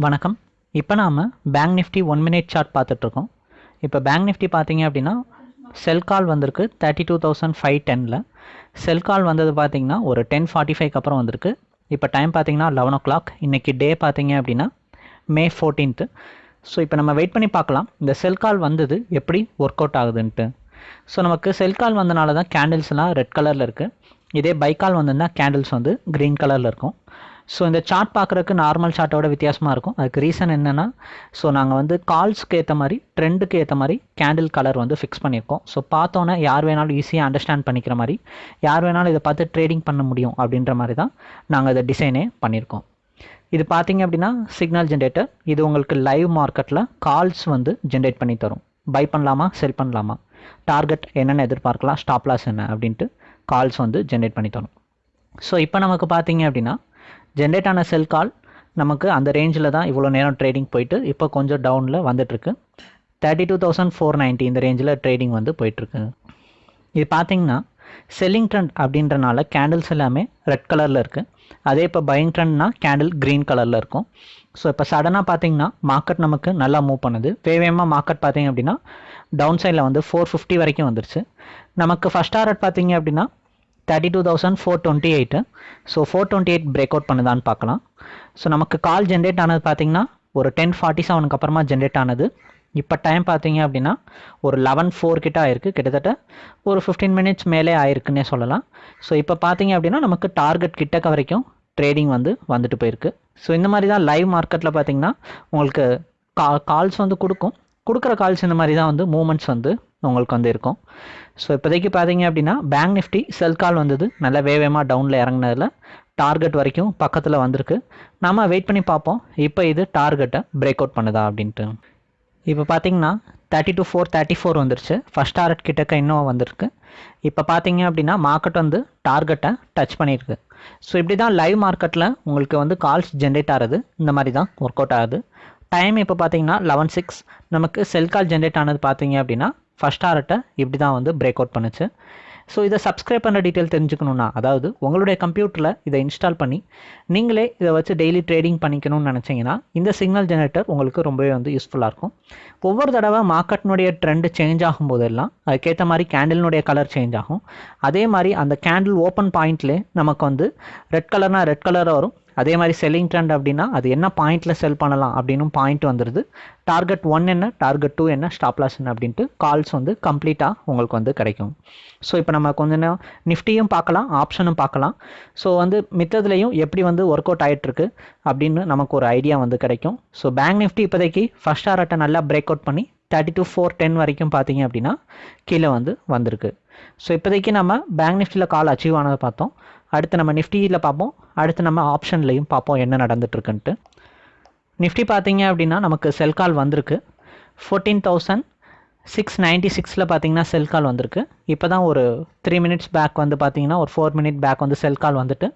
வணக்கம். இப்போ நாம் bank Nifty one minute chart பார்த்துட்ருக்கோம். இப்போ பேங்க் நிஃப்டி பார்த்தீங்க அப்படின்னா செல் கால் வந்திருக்கு தேர்ட்டி டூ தௌசண்ட் ஃபைவ் டெனில் செல் கால் வந்தது பார்த்தீங்கன்னா ஒரு டென் ஃபார்ட்டி ஃபைவ்க்கு அப்புறம் வந்திருக்கு. இப்போ டைம் பார்த்தீங்கன்னா லெவன் ஓ கிளாக் இன்றைக்கி டே பார்த்தீங்க அப்படின்னா மே ஃபோர்டீன்த்து ஸோ இப்போ நம்ம வெயிட் பண்ணி பார்க்கலாம். இந்த செல் கால் வந்தது எப்படி ஒர்க் அவுட் ஆகுதுன்ட்டு. ஸோ நமக்கு செல் கால் வந்தனால தான் கேண்டில்ஸ்லாம் ரெட் கலரில் இருக்குது இதே பைக்கால் வந்திருந்தால் கேண்டில்ஸ் வந்து க்ரீன் கலரில் இருக்கும். ஸோ இந்த சார்ட் பார்க்குறதுக்கு நார்மல் சார்ட்டோட வித்தியாசமாக இருக்கும். அதுக்கு ரீசன் என்னென்னா ஸோ நாங்கள் வந்து கால்ஸ்க்கு ஏற்ற மாதிரி ட்ரெண்டுக்கு ஏற்ற மாதிரி கேண்டில் கலர் வந்து ஃபிக்ஸ் பண்ணியிருக்கோம். ஸோ பார்த்தோன்னே யார் வேணாலும் ஈஸியாக அண்டர்ஸ்டாண்ட் பண்ணிக்கிற மாதிரி யார் வேணாலும் இதை பார்த்து ட்ரேடிங் பண்ண முடியும் அப்படின்ற மாதிரி தான் நாங்கள் இதை டிசைனே பண்ணியிருக்கோம். இது பார்த்தீங்க அப்படின்னா சிக்னல் ஜென்ரேட்டர் இது உங்களுக்கு லைவ் மார்க்கெட்டில் கால்ஸ் வந்து ஜென்ரேட் பண்ணி தரும். பை பண்ணலாமா செல் பண்ணலாமா? டார்கெட் என்னென்ன எதிர்பார்க்கலாம் ஸ்டாப் லாஸ் என்ன அப்படின்ட்டு கால்ஸ் வந்து ஜென்ரேட் பண்ணி தரும். ஸோ இப்போ நமக்கு பார்த்தீங்க அப்படின்னா ஜென்ரேட் ஆன செல் கால் நமக்கு அந்த ரேஞ்சில் தான் இவ்வளோ நேரம் ட்ரேடிங் போயிட்டு இப்போ கொஞ்சம் டவுனில் வந்துட்டுருக்கு. Thirty two thousand four ninety இந்த ரேஞ்சில் ட்ரேடிங் வந்து போயிட்டுருக்கு. இது பார்த்தீங்கன்னா செல்லிங் ட்ரெண்ட் அப்படின்றனால கேண்டில்ஸ் எல்லாமே ரெட் கலரில் இருக்குது அதே இப்போ பையிங் ட்ரெண்ட்னா கேண்டில் க்ரீன் கலரில் இருக்கும். ஸோ இப்போ சடனாக பார்த்தீங்கன்னா மார்க்கெட் நமக்கு நல்லா மூவ் பண்ணுது. வேவேமாக மார்க்கெட் பார்த்தீங்க அப்படின்னா டவுன் சைடில் வந்து ஃபோர் ஃபிஃப்டி வரைக்கும் வந்துருச்சு. நமக்கு ஃபஸ்ட் டாரட் பார்த்தீங்க அப்படின்னா thirty two thousand four twenty eight so four twenty eight break out பண்ணுதான்னு பார்க்கலாம். ஸோ நமக்கு கால் ஜென்ரேட் ஆனது பார்த்தீங்கன்னா ஒரு டென் ஃபார்ட்டி செவனுக்கு அப்புறமா ஜென்ரேட் ஆனது. இப்போ டைம் பார்த்தீங்க அப்படின்னா ஒரு லெவன் ஃபோர் கிட்ட ஆயிருக்கு. கிட்டத்தட்ட ஒரு ஃபிஃப்டீன் மினிட்ஸ் மேலே ஆயிருக்குன்னே சொல்லலாம். ஸோ இப்போ பார்த்தீங்க அப்படின்னா நமக்கு டார்கெட் கிட்டக்க வரைக்கும் ட்ரேடிங் வந்து வந்துட்டு போயிருக்கு. ஸோ இந்த மாதிரி தான் லைவ் மார்க்கெட்டில் பார்த்தீங்கன்னா உங்களுக்கு கா கால்ஸ் வந்து கொடுக்கும். கொடுக்குற கால்ஸ் இந்த மாதிரி தான் வந்து மூமெண்ட்ஸ் வந்து உங்களுக்கு வந்து இருக்கும். ஸோ இப்போதைக்கு பார்த்தீங்க அப்படின்னா பேங்க் நிஃப்டி செல் கால் வந்தது. நல்லா வேகமாக டவுனில் இறங்கினதில் டார்கெட் வரைக்கும் பக்கத்தில் வந்திருக்கு. நம்ம வெயிட் பண்ணி பார்ப்போம். இப்போ இது டார்கெட்டை பிரேக் அவுட் பண்ணுதா அப்படின்ட்டு. இப்போ பார்த்தீங்கன்னா thirty two four thirty four வந்துருச்சு. ஃபஸ்ட் டார்கெட் கிட்டக்க இன்னும் வந்திருக்கு. இப்போ பார்த்தீங்க அப்படின்னா மார்க்கெட் வந்து டார்கெட்டை டச் பண்ணியிருக்கு. ஸோ இப்படி தான் லைவ் மார்க்கெட்டில் உங்களுக்கு வந்து கால்ஸ் ஜென்ரேட் ஆகுது. இந்த மாதிரி தான் ஒர்க் அவுட் ஆகுது. டைம் இப்போ பார்த்தீங்கன்னா லெவன் சிக்ஸ் நமக்கு செல் கால் ஜென்ரேட் ஆனது பார்த்தீங்க அப்படின்னா ஃபஸ்ட் டாரட்டை இப்படி தான் வந்து பிரேக் அவுட் பண்ணுச்சு. ஸோ இதை சப்ஸ்கிரைப் பண்ணுற டீட்டெயில் தெரிஞ்சுக்கணுன்னா அதாவது உங்களுடைய கம்ப்யூட்டரில் இதை இன்ஸ்டால் பண்ணி நீங்களே இதை வச்சு டெய்லி ட்ரேடிங் பண்ணிக்கணும்னு நினச்சிங்கன்னா இந்த சிக்னல் ஜெனரேட்டர் உங்களுக்கு ரொம்பவே வந்து யூஸ்ஃபுல்லாக இருக்கும். ஒவ்வொரு தடவை மார்க்கெட்னுடைய ட்ரெண்டு சேஞ்ச் ஆகும் போதெல்லாம் அதுக்கேற்ற மாதிரி கேண்டில்னுடைய கலர் சேஞ்ச் ஆகும். அதே மாதிரி அந்த கேண்டில் ஓப்பன் பாயிண்ட்லேயே நமக்கு வந்து ரெட் கலர்னால் ரெட் கலராக வரும். அதே மாதிரி செல்லிங் ட்ரெண்ட் அப்படின்னா அது என்ன பாயிண்ட்டில் செல் பண்ணலாம் அப்படின்னு பாயிண்ட் வந்துடுது டார்கெட் ஒன் என்ன டார்கெட் டூ என்ன ஸ்டாப் லாஸ் என்ன அப்படின்ட்டு கால்ஸ் வந்து கம்ப்ளீட்டாக உங்களுக்கு வந்து கிடைக்கும். ஸோ இப்போ நம்ம கொஞ்ச நேரம் நிஃப்டியும் பார்க்கலாம் ஆப்ஷனும் பார்க்கலாம். ஸோ வந்து மித்ததுலேயும் எப்படி வந்து ஒர்க் அவுட் ஆகிட்டுருக்கு அப்படின்னு நமக்கு ஒரு ஐடியா வந்து கிடைக்கும். ஸோ பேங்க் நிஃப்டி இப்போதைக்கு ஃபஸ்ட் ஆர்ட்டை நல்லா பிரேக் அவுட் பண்ணி தேர்ட்டி டூ ஃபோர் டென் வரைக்கும் பார்த்தீங்க அப்படின்னா கீழே வந்து வந்திருக்கு. ஸோ இப்போதைக்கு நம்ம பேங்க் நிஃப்டியில் கால் அச்சீவ் ஆனதை பார்த்தோம். அடுத்து நம்ம நிஃப்டியில் பார்ப்போம். அடுத்து நம்ம ஆப்ஷன்லையும் பார்ப்போம் என்ன நடந்துட்டுருக்குன்ட்டு. நிஃப்டி பார்த்தீங்க அப்படின்னா நமக்கு செல் கால் வந்திருக்கு. ஃபோர்டீன் தௌசண்ட் சிக்ஸ் நைன்ட்டி சிக்ஸில் பார்த்தீங்கன்னா செல் கால் வந்திருக்கு. இப்போ தான் ஒரு த்ரீ மினிட்ஸ் பேக் வந்து பார்த்தீங்கன்னா ஒரு ஃபோர் மினிட் பேக் வந்து செல் கால் வந்துட்டு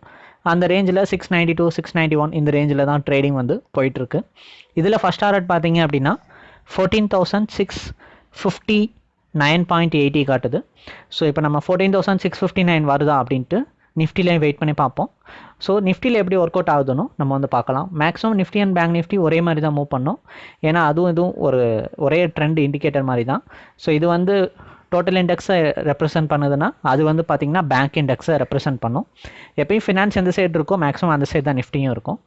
அந்த ரேஞ்சில் six ninety two six ninety one இந்த ரேஞ்சில் தான் ட்ரேடிங் வந்து போயிட்டுருக்கு. இதில் ஃபஸ்ட் டாரட் பார்த்தீங்க அப்படின்னா fourteen thousand six fifty nine point eighty காட்டுது. ஸோ இப்போ நம்ம fourteen thousand six fifty nine வருதா அப்படின்ட்டு நிஃப்டிலையும் வெயிட் பண்ணி பார்ப்போம். ஸோ நிஃப்டியில் எப்படி ஒர்க் அவுட் ஆகுதுன்னு நம்ம வந்து பார்க்கலாம். Maximum Nifty and bank Nifty ஒரே மாதிரி தான் மூவ் பண்ணோம். ஏன்னா அதுவும் இதுவும் ஒரு ஒரே ட்ரெண்ட் இண்டிகேட்டர் மாதிரி தான். ஸோ இது வந்து டோட்டல் இண்டெக்ஸை ரெப்ரசென்ட் பண்ணுதுன்னா அது வந்து பார்த்திங்கன்னா பேங்க் இண்டெக்ஸை ரெப்ரசென்ட் பண்ணும். எப்பயும் ஃபினான்ஸ் எந்த சைடு இருக்கோ மேக்ஸிமம் அந்த சைடு தான் நிஃப்டியும் இருக்கும்.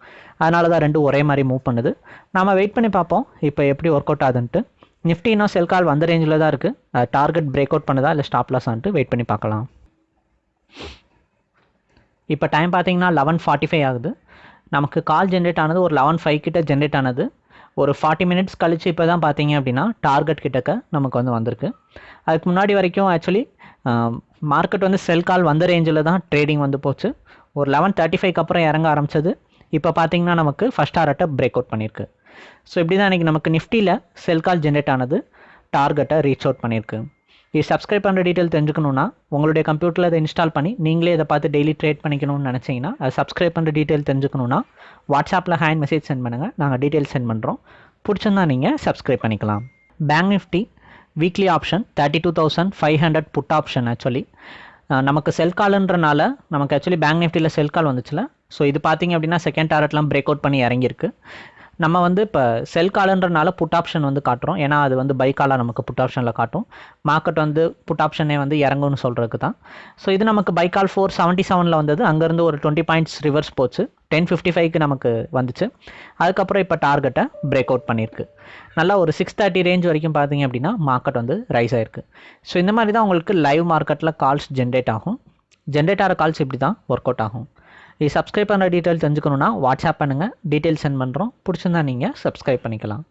அதனால தான் ரெண்டும் ஒரே மாதிரி மூவ் பண்ணுது. நம்ம வெயிட் பண்ணி பார்ப்போம். இப்போ எப்படி ஒர்க் அவுட் ஆகுதுன்ட்டு. நிஃப்டி இன்னும் செல் கால் வந்த ரேஞ்சில் தான் இருக்குது டார்கெட் பிரேக் அவுட் பண்ணுதா இல்லை ஸ்டாப் லாஸ் ஆன்ட்டு வெயிட் பண்ணி பார்க்கலாம். இப்போ டைம் பார்த்தீங்கன்னா லெவன் ஃபார்ட்டி ஃபைவ் ஆகுது. நமக்கு கால் ஜென்ரேட் ஆனது ஒரு லெவன் ஃபைவ் கிட்ட ஜென்ரேட் ஆனது. ஒரு ஃபார்ட்டி மினிட்ஸ் கழிச்சு இப்போ தான் பார்த்தீங்க அப்படின்னா டார்கெட் கிட்டக்க நமக்கு வந்து வந்திருக்கு. அதுக்கு முன்னாடி வரைக்கும் ஆக்சுவலி மார்க்கெட் வந்து செல் கால் வந்த ரேஞ்சில் தான் ட்ரேடிங் வந்து போச்சு. ஒரு லெவன் தேர்ட்டி ஃபைவ்க்கு அப்புறம் இறங்க ஆரம்பிச்சது. இப்போ பார்த்தீங்கன்னா நமக்கு ஃபஸ்ட் ஆர்ட்டை பிரேக் அவுட் பண்ணியிருக்கு ஸோ இப்படி தான் இன்றைக்கி நமக்கு நிஃப்டியில் செல் கால் ஜென்ரேட் ஆனது டார்கெட்டை ரீச் அவுட் பண்ணியிருக்கு இது சப்ஸ்கிரைப் பண்ணுற டீட்டெயில் தெரிஞ்சுக்கணுன்னா உங்களுடைய கம்ப்யூட்டரில் இதை இன்ஸ்டால் பண்ணி நீங்களே இதை பார்த்து டெய்லி ட்ரேட் பண்ணிக்கணும்னு நினச்சிங்கன்னா அது சப்ஸ்கிரைப் பண்ணுற டீட்டெயில் தெரிஞ்சுக்கணுன்னா வாட்ஸ்அப்பில் ஹேண்ட் மெசேஜ் சென்ட் பண்ணுங்கள் நாங்கள் டீட்டெயில் சென்ட் பண்ணுறோம் பிடிச்சிருந்தா நீங்கள் சப்ஸ்கிரைப் பண்ணிக்கலாம். Bank Nifty weekly option thirty two thousand five hundred put option actually நமக்கு செல் கால்ன்றனால நமக்கு ஆக்சுவலி பேங்க் நிஃப்டியில் செல் கால் வந்துச்சுல. ஸோ இது பார்த்தீங்க அப்படின்னா செகண்ட் டாரட்லாம் பிரேக் அவுட் பண்ணி இறங்கியிருக்கு. நம்ம வந்து இப்போ செல் காலன்றனால புட் ஆப்ஷன் வந்து காட்டுறோம். ஏன்னா அது வந்து பை காலாக நமக்கு புட் ஆப்ஷனில் காட்டும். மார்க்கெட் வந்து புட் ஆப்ஷனே வந்து இறங்கும்னு சொல்கிறதுக்கு தான் ஸோ இது நமக்கு பை கால் ஃபோர் செவன்ட்டி செவனில் வந்தது. அங்கேருந்து ஒரு டுவெண்ட்டி பாயிண்ட்ஸ் ரிவர்ஸ் போச்சு. டென் ஃபிஃப்டி ஃபைவ்க்கு நமக்கு வந்துச்சு. அதுக்கப்புறம் இப்போ டார்கெட்டை பிரேக் அவுட் பண்ணியிருக்கு. நல்லா ஒரு சிக்ஸ் தேர்ட்டி ரேஞ்ச் வரைக்கும் பார்த்தீங்க அப்படின்னா மார்க்கெட் வந்து ரைஸ் ஆயிருக்கு. ஸோ இந்த மாதிரி தான் உங்களுக்கு லைவ் மார்க்கெட்டில் கால்ஸ் ஜென்ரேட் ஆகும். ஜென்ரேட் ஆகிற கால்ஸ் இப்படி தான் ஒர்க் அவுட் ஆகும். இது சப்ஸ்கிரைப் பண்ணுற டீட்டெயில் தெரிஞ்சுக்கணுன்னா வாட்ஸ்அப் பண்ணுங்கள் டீட்டெயில் சென்ட் பண்ணுறோம் பிடிச்சிருந்தா நீங்கள் சப்ஸ்கிரைப் பண்ணிக்கலாம்.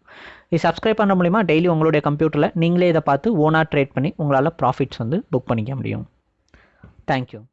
இது சப்ஸ்கிரைப் பண்ண மூலிமா டெய்லி உங்களுடைய கம்ப்யூட்டரில் நீங்களே இதை பார்த்து ஓனாக ட்ரேட் பண்ணி உங்களால் ப்ராஃபிட்ஸ் வந்து புக் பண்ணிக்க முடியும். தேங்க்யூ